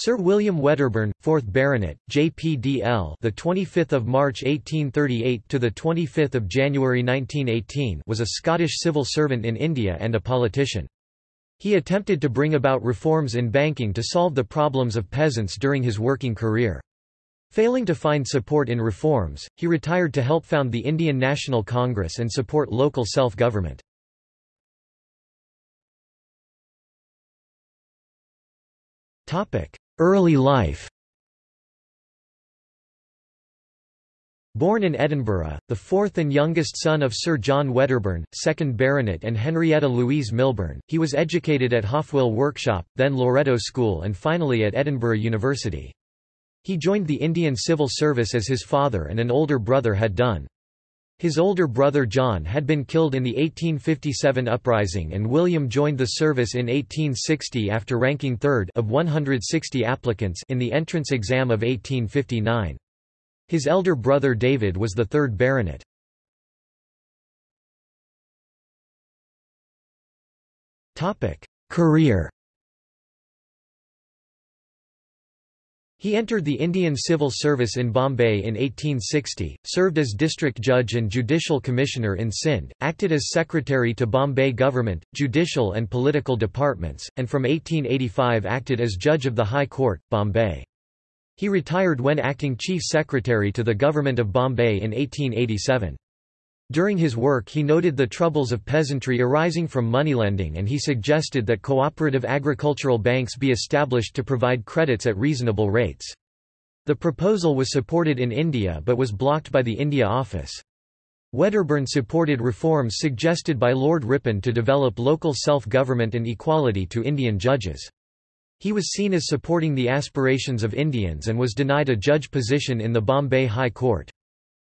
Sir William Wedderburn, 4th Baronet, JPDL, the 25th of March 1838 to the 25th of January 1918, was a Scottish civil servant in India and a politician. He attempted to bring about reforms in banking to solve the problems of peasants during his working career. Failing to find support in reforms, he retired to help found the Indian National Congress and support local self-government. Early life Born in Edinburgh, the fourth and youngest son of Sir John Wedderburn, 2nd Baronet and Henrietta Louise Milburn, he was educated at Hofwyl Workshop, then Loretto School and finally at Edinburgh University. He joined the Indian Civil Service as his father and an older brother had done. His older brother John had been killed in the 1857 uprising and William joined the service in 1860 after ranking third of 160 applicants in the entrance exam of 1859. His elder brother David was the third baronet. Career He entered the Indian Civil Service in Bombay in 1860, served as district judge and judicial commissioner in Sindh, acted as secretary to Bombay government, judicial and political departments, and from 1885 acted as judge of the High Court, Bombay. He retired when acting chief secretary to the government of Bombay in 1887. During his work he noted the troubles of peasantry arising from moneylending and he suggested that cooperative agricultural banks be established to provide credits at reasonable rates. The proposal was supported in India but was blocked by the India Office. Wedderburn supported reforms suggested by Lord Ripon to develop local self-government and equality to Indian judges. He was seen as supporting the aspirations of Indians and was denied a judge position in the Bombay High Court.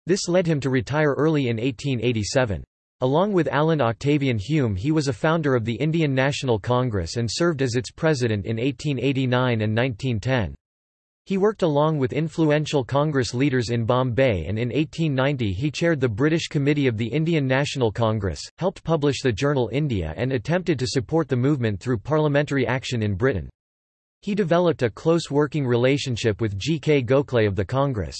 This led him to retire early in 1887. Along with Allan Octavian Hume he was a founder of the Indian National Congress and served as its president in 1889 and 1910. He worked along with influential Congress leaders in Bombay and in 1890 he chaired the British Committee of the Indian National Congress, helped publish the journal India and attempted to support the movement through parliamentary action in Britain. He developed a close working relationship with G. K. Gokhale of the Congress.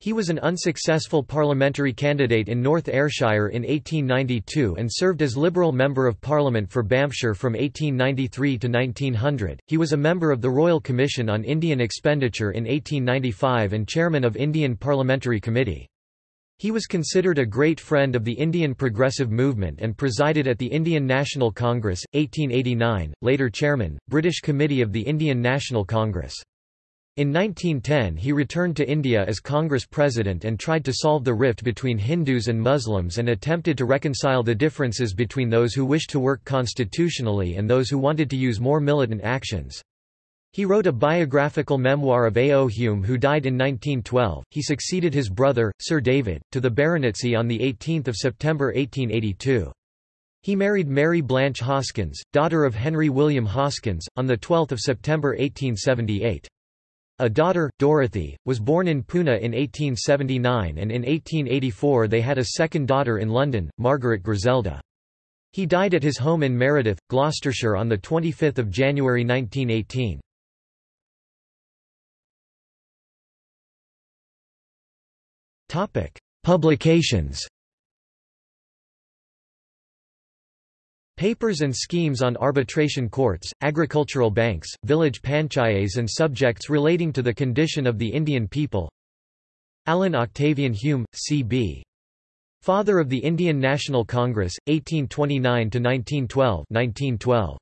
He was an unsuccessful parliamentary candidate in North Ayrshire in 1892 and served as Liberal Member of Parliament for Banffshire from 1893 to 1900. He was a member of the Royal Commission on Indian Expenditure in 1895 and chairman of Indian Parliamentary Committee. He was considered a great friend of the Indian progressive movement and presided at the Indian National Congress, 1889, later chairman, British Committee of the Indian National Congress. In 1910 he returned to India as Congress President and tried to solve the rift between Hindus and Muslims and attempted to reconcile the differences between those who wished to work constitutionally and those who wanted to use more militant actions. He wrote a biographical memoir of A. O. Hume who died in 1912. He succeeded his brother, Sir David, to the baronetcy on 18 September 1882. He married Mary Blanche Hoskins, daughter of Henry William Hoskins, on 12 September 1878. A daughter, Dorothy, was born in Pune in 1879 and in 1884 they had a second daughter in London, Margaret Griselda. He died at his home in Meredith, Gloucestershire on 25 January 1918. Publications Papers and schemes on arbitration courts, agricultural banks, village panchayats and subjects relating to the condition of the Indian people Allan Octavian Hume, C.B. Father of the Indian National Congress, 1829–1912